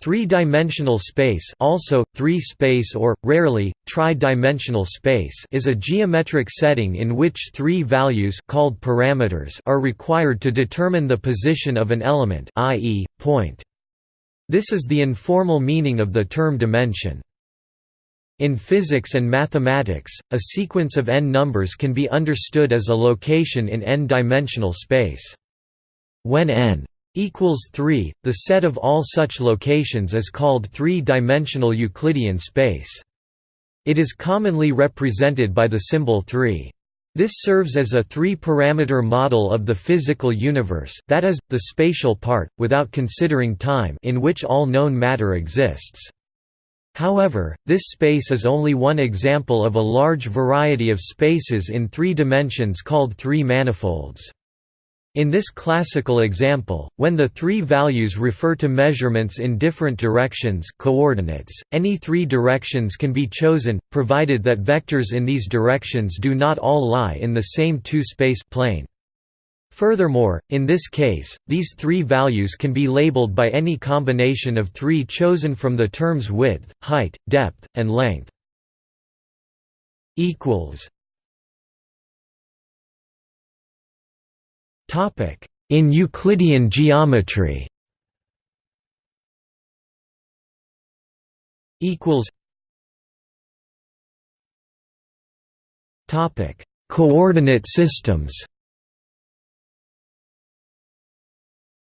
Three-dimensional space also, three-space or, rarely, tri-dimensional space is a geometric setting in which three values called parameters are required to determine the position of an element i.e., point. This is the informal meaning of the term dimension. In physics and mathematics, a sequence of n numbers can be understood as a location in n-dimensional space. When n equals 3, the set of all such locations is called three-dimensional Euclidean space. It is commonly represented by the symbol 3. This serves as a three-parameter model of the physical universe that is, the spatial part, without considering time in which all known matter exists. However, this space is only one example of a large variety of spaces in three dimensions called three manifolds. In this classical example, when the three values refer to measurements in different directions coordinates, any three directions can be chosen, provided that vectors in these directions do not all lie in the same two-space plane. Furthermore, in this case, these three values can be labeled by any combination of three chosen from the terms width, height, depth, and length. Topic: In Euclidean geometry. Equals. Topic: Coordinate systems.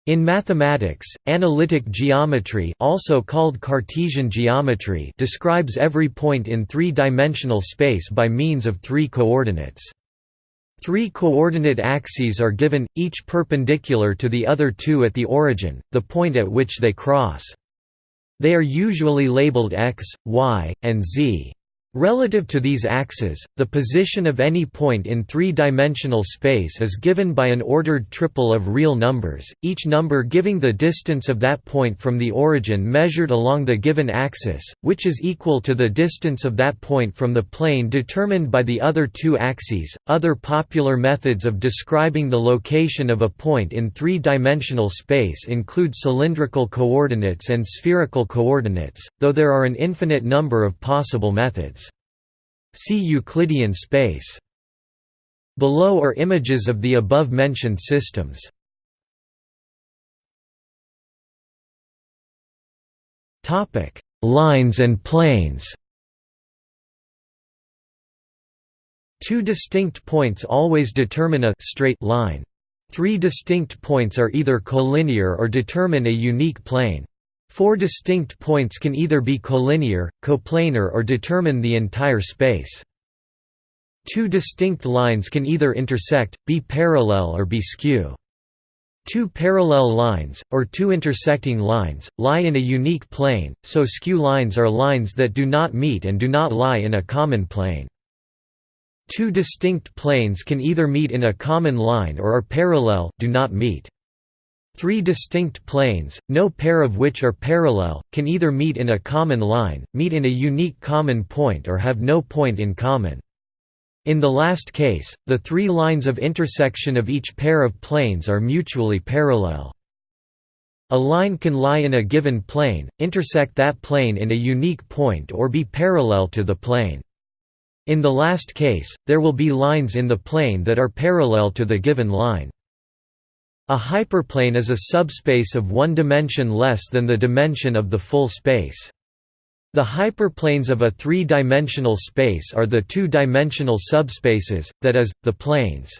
In mathematics, analytic geometry also called Cartesian geometry describes every point in three-dimensional space by means of three coordinates. Three coordinate axes are given, each perpendicular to the other two at the origin, the point at which they cross. They are usually labeled x, y, and z. Relative to these axes, the position of any point in three-dimensional space is given by an ordered triple of real numbers, each number giving the distance of that point from the origin measured along the given axis, which is equal to the distance of that point from the plane determined by the other two axes. Other popular methods of describing the location of a point in three-dimensional space include cylindrical coordinates and spherical coordinates, though there are an infinite number of possible methods. See Euclidean space. Below are images of the above-mentioned systems. Topic: Lines and planes Two distinct points always determine a straight line. Three distinct points are either collinear or determine a unique plane. Four distinct points can either be collinear, coplanar or determine the entire space. Two distinct lines can either intersect, be parallel or be skew. Two parallel lines, or two intersecting lines, lie in a unique plane, so skew lines are lines that do not meet and do not lie in a common plane. Two distinct planes can either meet in a common line or are parallel do not meet. Three distinct planes, no pair of which are parallel, can either meet in a common line, meet in a unique common point or have no point in common. In the last case, the three lines of intersection of each pair of planes are mutually parallel. A line can lie in a given plane, intersect that plane in a unique point or be parallel to the plane. In the last case, there will be lines in the plane that are parallel to the given line. A hyperplane is a subspace of one dimension less than the dimension of the full space. The hyperplanes of a three-dimensional space are the two-dimensional subspaces, that is, the planes.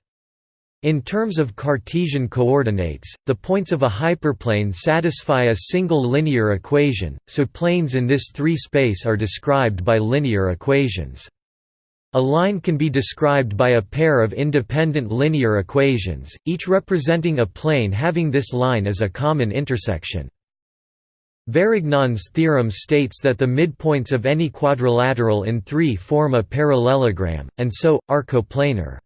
In terms of Cartesian coordinates, the points of a hyperplane satisfy a single linear equation, so planes in this three-space are described by linear equations. A line can be described by a pair of independent linear equations, each representing a plane having this line as a common intersection. Varignon's theorem states that the midpoints of any quadrilateral in 3 form a parallelogram, and so, are coplanar.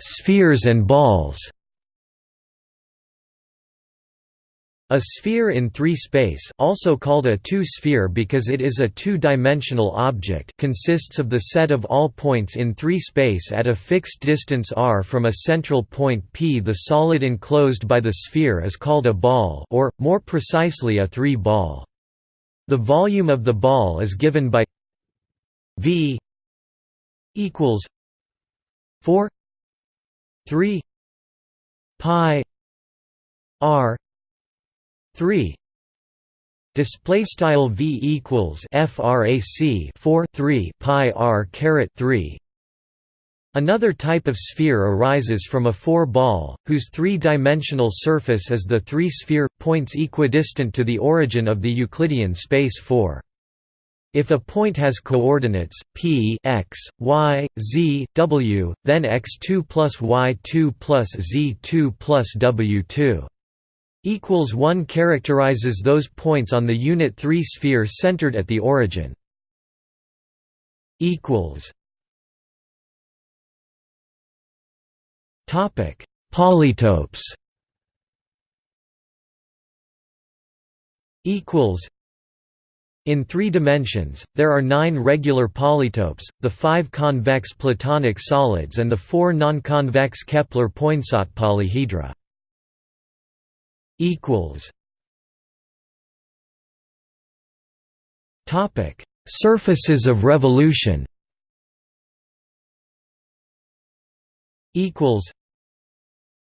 Spheres and balls A sphere in three-space also called a two-sphere because it is a two-dimensional object consists of the set of all points in three-space at a fixed distance r from a central point P. The solid enclosed by the sphere is called a ball or, more precisely a three-ball. The volume of the ball is given by v equals 4 3 pi r 3 display style v equals frac 4 3 pi r caret 3 Another type of sphere arises from a four-ball, whose three-dimensional surface is the three-sphere, points equidistant to the origin of the Euclidean space 4. If a point has coordinates p x, y, z, w, then x2 plus y2 plus z2 plus w2 equals 1 characterizes those points on the unit 3 sphere centered at the origin. Equals. Topic. Polytopes. Equals. In three dimensions, there are nine regular polytopes, the five convex Platonic solids and the four non-convex Kepler-Poinsot polyhedra equals Topic: Surfaces of revolution. Equals.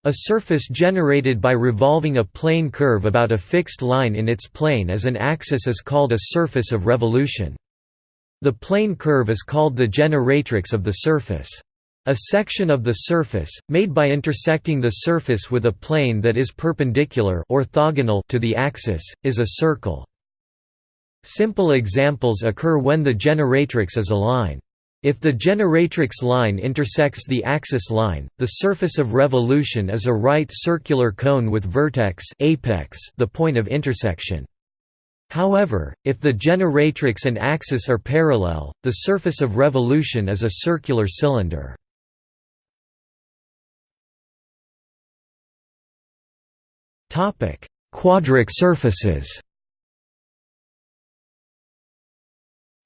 A surface generated by revolving a plane curve about a fixed line in its plane as an axis is called a surface of revolution. The plane curve is called the generatrix of the surface. A section of the surface, made by intersecting the surface with a plane that is perpendicular orthogonal to the axis, is a circle. Simple examples occur when the generatrix is a line. If the generatrix line intersects the axis line, the surface of revolution is a right circular cone with vertex apex the point of intersection. However, if the generatrix and axis are parallel, the surface of revolution is a circular cylinder. Topic: Quadric surfaces.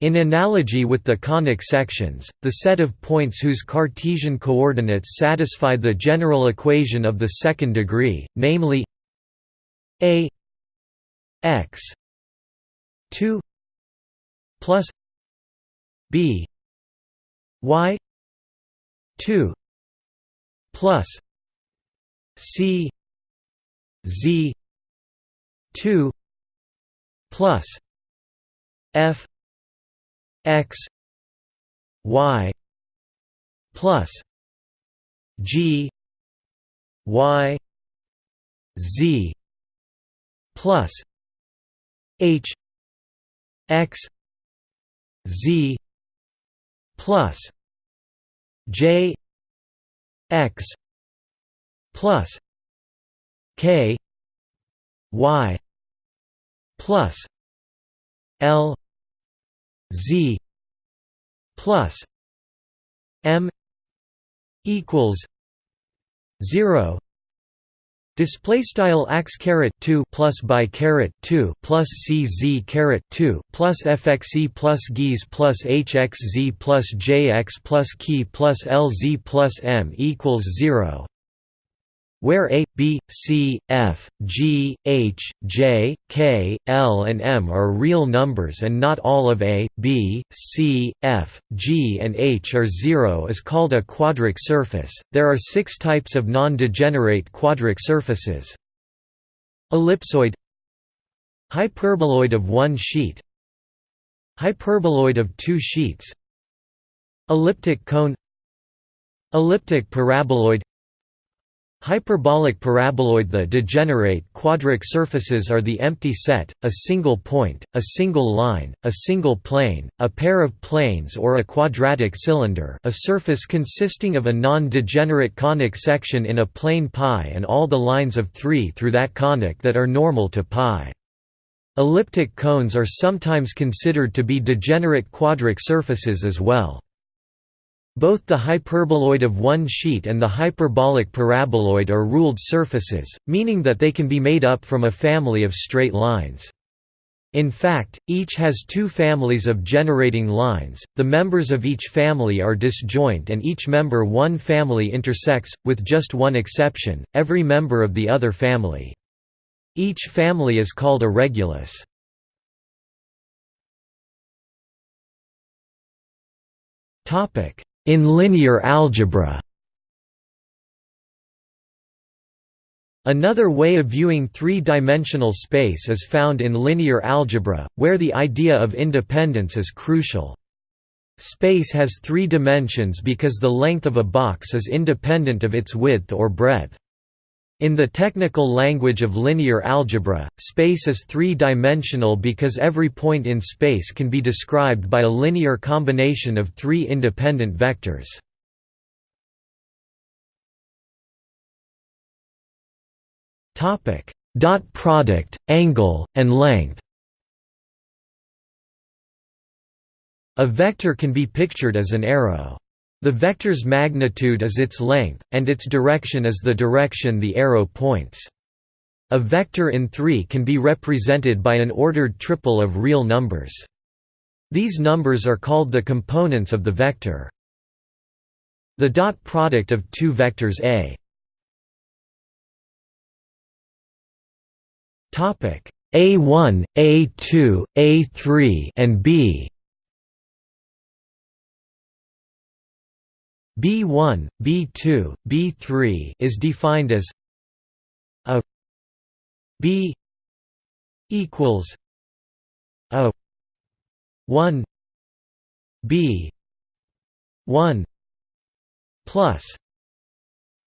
In analogy with the conic sections, the set of points whose Cartesian coordinates satisfy the general equation of the second degree, namely a x 2 plus b y 2 plus c Z two plus F X Y plus G Y Z plus H X Z plus J X plus K Y plus L Z plus M equals zero. Display style x caret two plus by caret two plus cz caret two plus fxe plus gees plus hxz plus jx plus key plus lz plus m equals zero where A, B, C, F, G, H, J, K, L and M are real numbers and not all of A, B, C, F, G and H are zero is called a quadric surface. There are six types of non-degenerate quadric surfaces. Ellipsoid Hyperboloid of one sheet Hyperboloid of two sheets Elliptic cone Elliptic paraboloid Hyperbolic paraboloid The degenerate quadric surfaces are the empty set, a single point, a single line, a single plane, a pair of planes or a quadratic cylinder a surface consisting of a non-degenerate conic section in a plane π and all the lines of 3 through that conic that are normal to π. Elliptic cones are sometimes considered to be degenerate quadric surfaces as well. Both the hyperboloid of one sheet and the hyperbolic paraboloid are ruled surfaces, meaning that they can be made up from a family of straight lines. In fact, each has two families of generating lines, the members of each family are disjoint and each member one family intersects, with just one exception, every member of the other family. Each family is called a regulus. In linear algebra Another way of viewing three-dimensional space is found in linear algebra, where the idea of independence is crucial. Space has three dimensions because the length of a box is independent of its width or breadth. In the technical language of linear algebra, space is three-dimensional because every point in space can be described by a linear combination of three independent vectors. Dot product, angle, and length A vector can be pictured as an arrow. The vector's magnitude is its length, and its direction is the direction the arrow points. A vector in 3 can be represented by an ordered triple of real numbers. These numbers are called the components of the vector. The dot product of two vectors A A1, A2, A3 and B B1, B2, B3 is defined as a B equals a 1 B 1 plus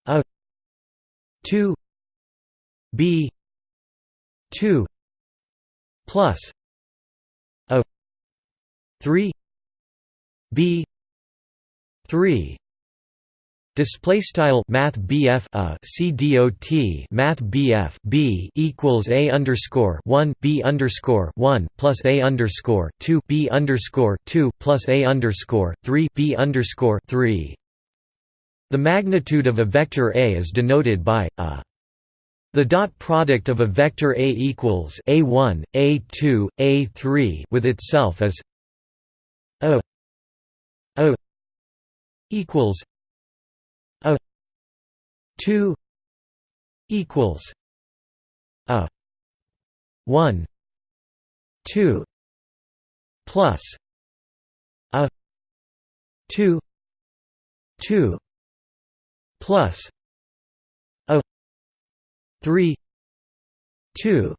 a 2 B 2 plus a 3 B 3 Display style Math BF a CDOT Math BF B equals A underscore one B underscore one plus A underscore two B underscore two plus A underscore three B underscore three. The magnitude of a vector A is denoted by a. The dot product of a vector A equals A1, A2, A3 with itself is a a equals 2 equals a 1 2 plus a 2 2 plus a 3 2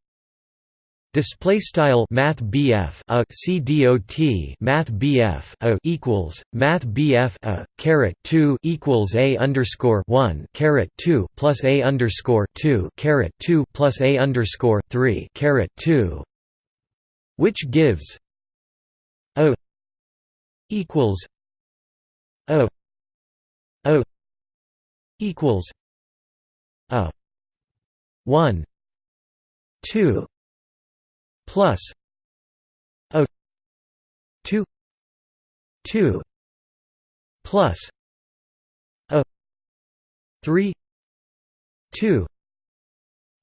Display style Math BF a CDOT Math BF a equals Math BF a caret two equals a underscore one caret two plus a underscore two caret two plus a underscore three caret two, which gives O equals O O equals a one two plus a 2 2 plus a 3 2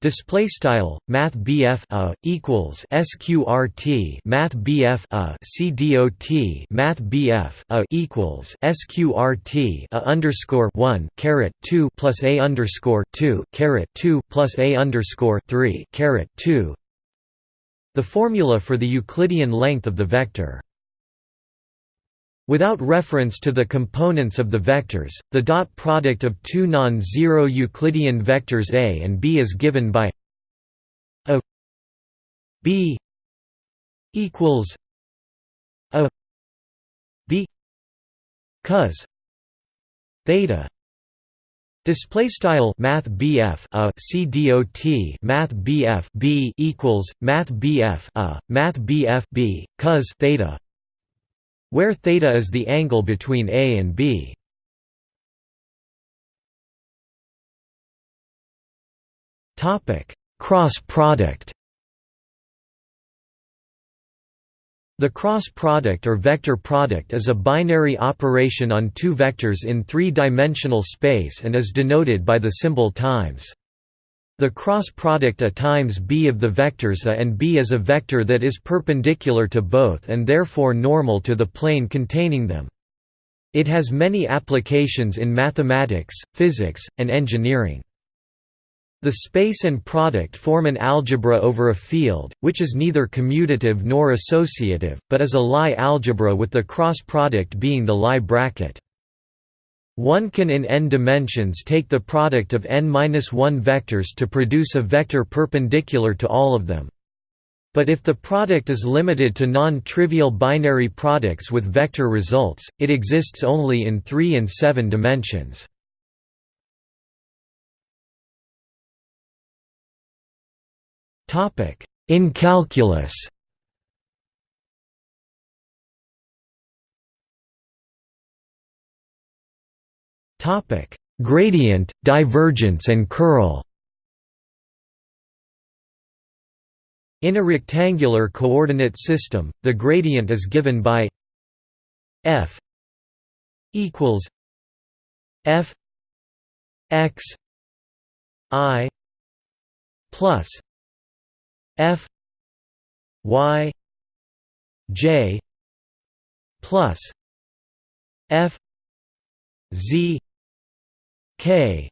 Display style Math BF a equals SQRT Math BF a CDOT Math BF a equals SQRT a underscore one caret two plus a underscore two caret two plus a underscore three caret two the formula for the Euclidean length of the vector. Without reference to the components of the vectors, the dot product of two non-zero Euclidean vectors A and B is given by a B equals a B cos theta Display style Math BF a CDOT Math BF B equals Math BF a Math BF B cos theta where theta is the angle between A and B. Topic Cross product The cross product or vector product is a binary operation on two vectors in three-dimensional space and is denoted by the symbol times. The cross product A times b of the vectors A and b is a vector that is perpendicular to both and therefore normal to the plane containing them. It has many applications in mathematics, physics, and engineering. The space and product form an algebra over a field, which is neither commutative nor associative, but is a Lie algebra with the cross product being the Lie bracket. One can in n dimensions take the product of n-1 vectors to produce a vector perpendicular to all of them. But if the product is limited to non-trivial binary products with vector results, it exists only in 3 and 7 dimensions. Topic: In calculus. Topic: Gradient, divergence and curl. In a rectangular coordinate system, the gradient is given by f equals f x i plus F Y J plus F Z K.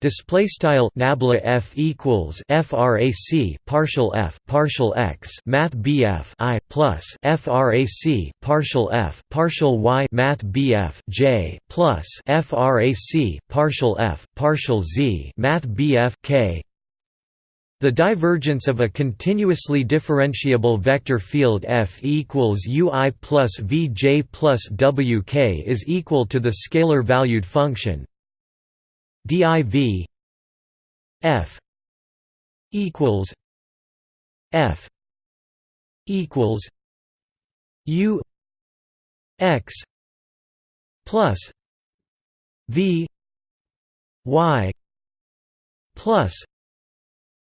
Display style nabla f equals frac partial f partial x math bf i plus frac partial f partial y math bf j plus frac partial f partial z math bf k the divergence of a continuously differentiable vector field F equals Ui plus Vj plus Wk is equal to the scalar valued function div F equals F equals U x plus V y plus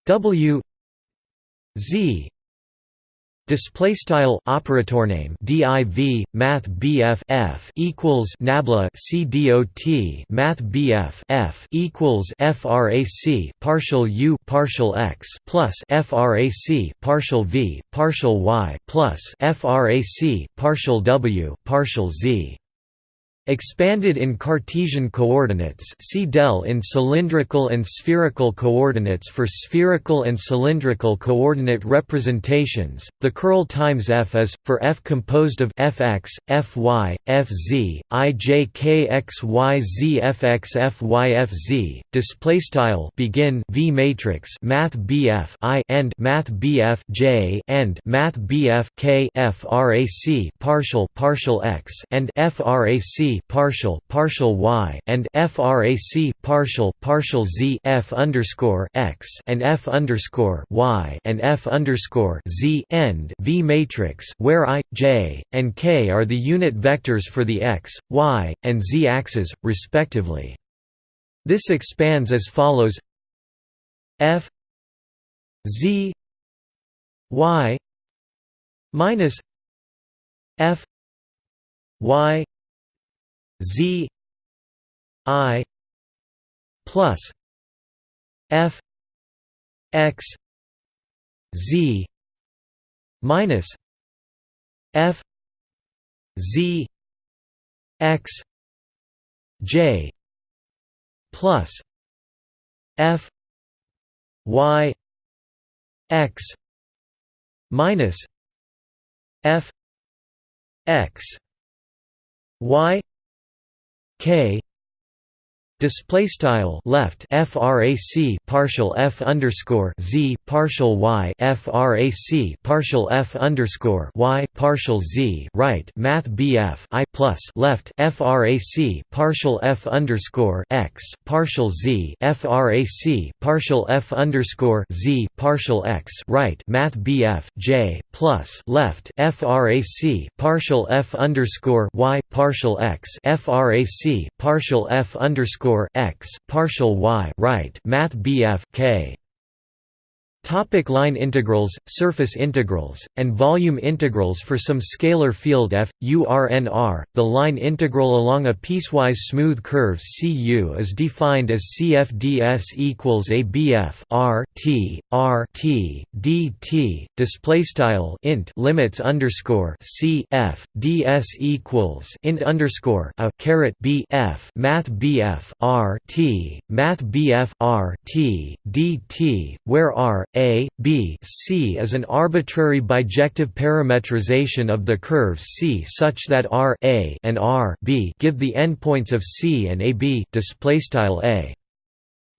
W Z Display style operator name div math bf f equals nabla c dot math bf f equals frac partial u partial x plus frac partial v partial y plus frac partial w partial z Expanded in Cartesian coordinates see del in cylindrical and spherical coordinates for spherical and cylindrical coordinate representations, the curl times f is, for f composed of fx, fy, fz, ijk xyz fx fyfz, begin v matrix math bf i and math bf j and math bf k frac partial partial x and frac partial partial y and frac partial partial z f underscore x and f underscore y and f underscore z end v matrix where i j and k are the unit vectors for the x y and z axes respectively. This expands as follows. F z y minus f y Z I plus F X Z minus F Z X J plus F Y X minus F X Y K display style left frac partial f underscore z partial y frac partial f underscore y partial z right math bf i plus left frac partial f underscore x partial z frac partial f underscore z partial x right math bf j plus left frac partial f underscore y partial x frac partial f underscore x partial y right math bf k Topic line integrals, surface integrals, and volume integrals For some scalar field f, u r n r, the line integral along a piecewise smooth curve cu is defined as CFDS equals a bf r t r t dt. Display style int limits underscore c f ds equals int underscore a caret b f math bf r t math bf r t dt, where r a, B C is an arbitrary bijective parametrization of the curve C such that R a and R B give the endpoints of C and AB display style A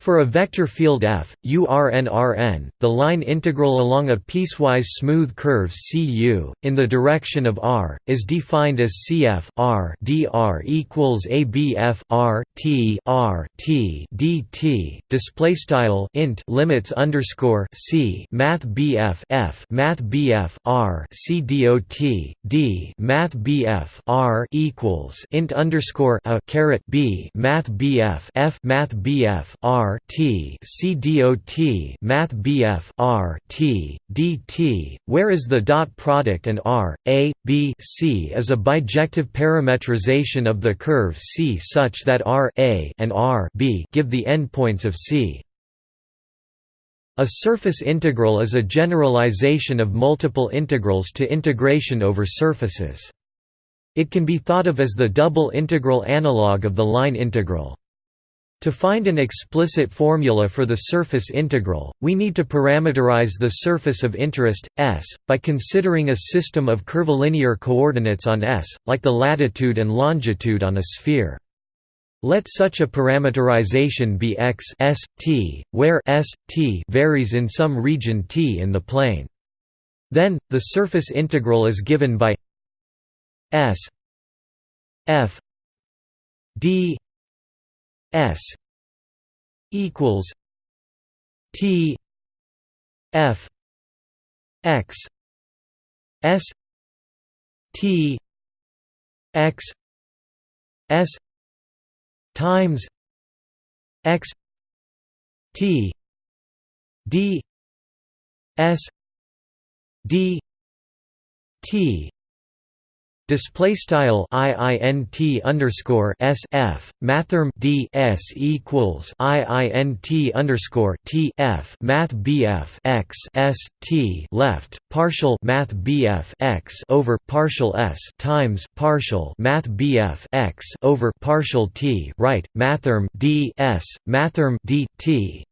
for a vector field f, urn the line integral along a piecewise smooth curve cu, in the direction of r, is defined as cf r dr equals abf r t r t dt. Display style int limits underscore c math bf f math bf r c dot d math bf r equals int underscore a caret b math bf f math bf r T C dot Math BF R T DT, where is the dot product and R A B C is a bijective parametrization of the curve C such that R A and R B give the endpoints of C. A surface integral is a generalization of multiple integrals to integration over surfaces. It can be thought of as the double integral analog of the line integral. To find an explicit formula for the surface integral, we need to parameterize the surface of interest, S, by considering a system of curvilinear coordinates on S, like the latitude and longitude on a sphere. Let such a parameterization be x s, t, where s, t varies in some region t in the plane. Then, the surface integral is given by s f d S equals T F X S T X S times X T D S D T Display style iint underscore s f mathrm d s equals iint underscore t f math bf x s t left partial math bf x over partial s times partial math bf x over partial t right mathrm d s mathrm d t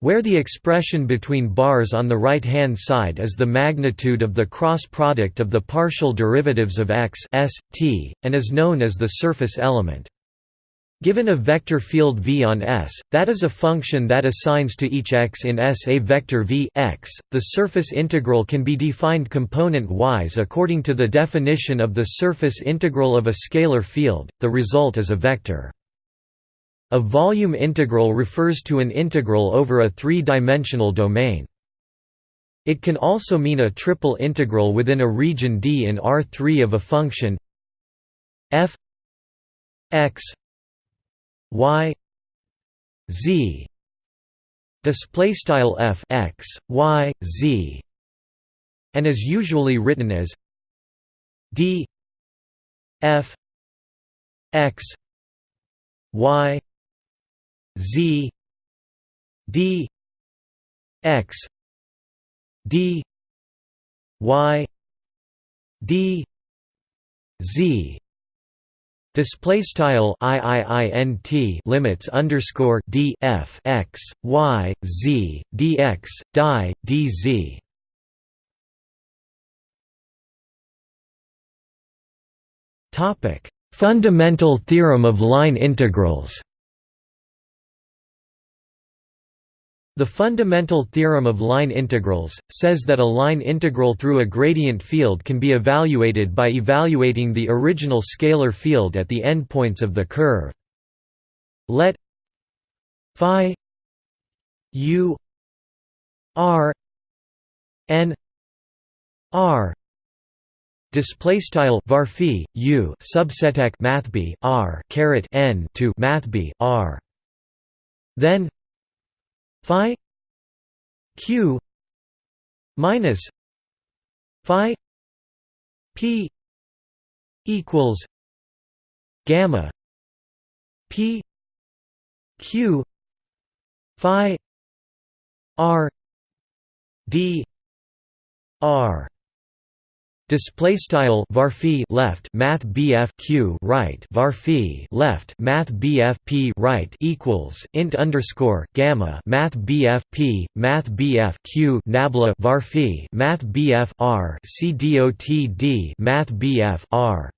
where the expression between bars on the right-hand side is the magnitude of the cross product of the partial derivatives of x s, t, and is known as the surface element. Given a vector field V on S, that is a function that assigns to each x in S a vector v x, the surface integral can be defined component-wise according to the definition of the surface integral of a scalar field, the result is a vector. A volume integral refers to an integral over a three-dimensional domain. It can also mean a triple integral within a region D in R3 of a function. F x y z. Display style f x y z. And is usually written as d f x y Z D X D Y D Z. Display style IIINT limits underscore D F X Y Z DX die DZ Topic. Fundamental theorem of line integrals The fundamental theorem of line integrals, says that a line integral through a gradient field can be evaluated by evaluating the original scalar field at the endpoints of the curve. Let phi u r n r display style varphi u subseteq mathb r caret n to mathb r then phi q minus phi p equals gamma p q phi r d r Display style varphi left math BF Q right varphi left math BF P right equals int underscore gamma math BF P math BF Q nabla varphi math BF R C dot D math BF R.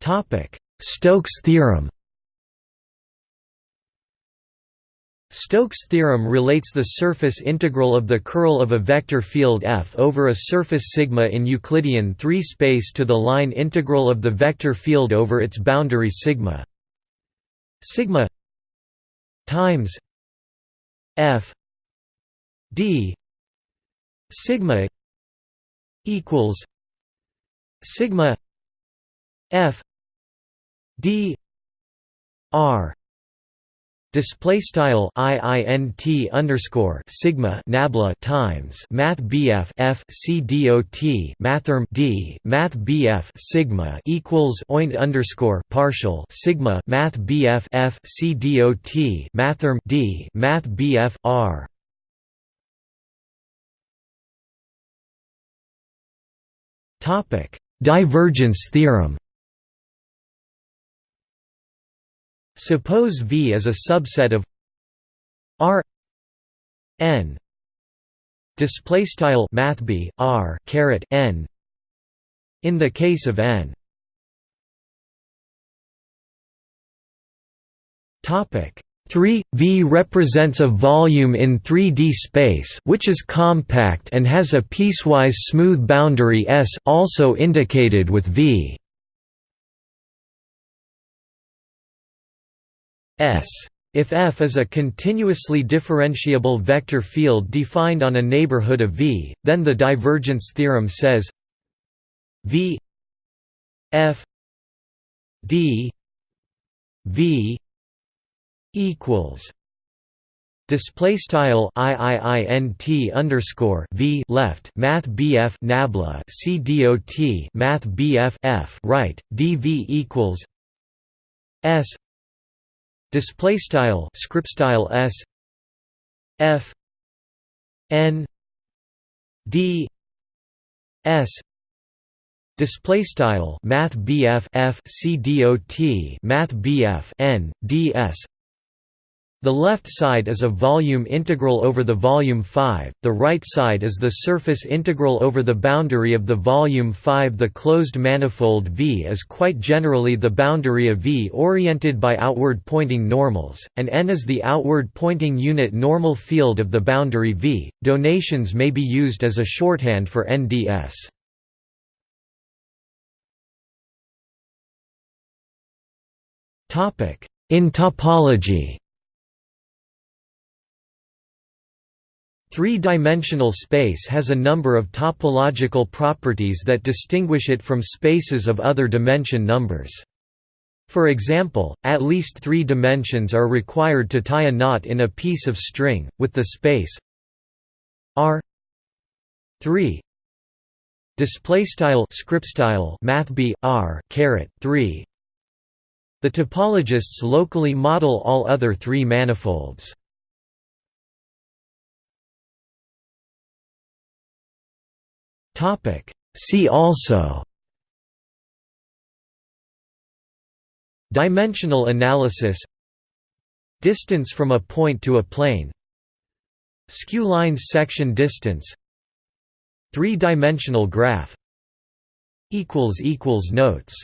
Topic Stokes theorem Stokes' theorem relates the surface integral of the curl of a vector field f over a surface sigma in Euclidean 3 space to the line integral of the vector field over its boundary sigma. Sigma times f d sigma equals sigma f d r Display style iint underscore sigma nabla times math bf f c mathrm d math bf sigma equals oint underscore partial sigma math bf f c mathrm d math bf r. Topic divergence theorem. Suppose V is a subset of R n. Display style mathb r caret n. In the case of n. Topic 3 V represents a volume in 3D space which is compact and has a piecewise smooth boundary S also indicated with V S. If F is a continuously differentiable vector field defined on a neighborhood of V, then the divergence theorem says V F D V equals Display style iiint underscore v left math bf nabla c dot math bf f right dv equals s display style script style s f n d s display style math bf f c dot math bf n ds the left side is a volume integral over the volume 5, the right side is the surface integral over the boundary of the volume 5 The closed manifold V is quite generally the boundary of V oriented by outward pointing normals, and n is the outward pointing unit normal field of the boundary V. Donations may be used as a shorthand for NDS. In topology Three-dimensional space has a number of topological properties that distinguish it from spaces of other dimension numbers. For example, at least three dimensions are required to tie a knot in a piece of string, with the space r 3 display style script style mathb r caret 3 the topologists locally model all other three manifolds Topic. See also. Dimensional analysis. Distance from a point to a plane. Skew lines section distance. Three-dimensional graph. Notes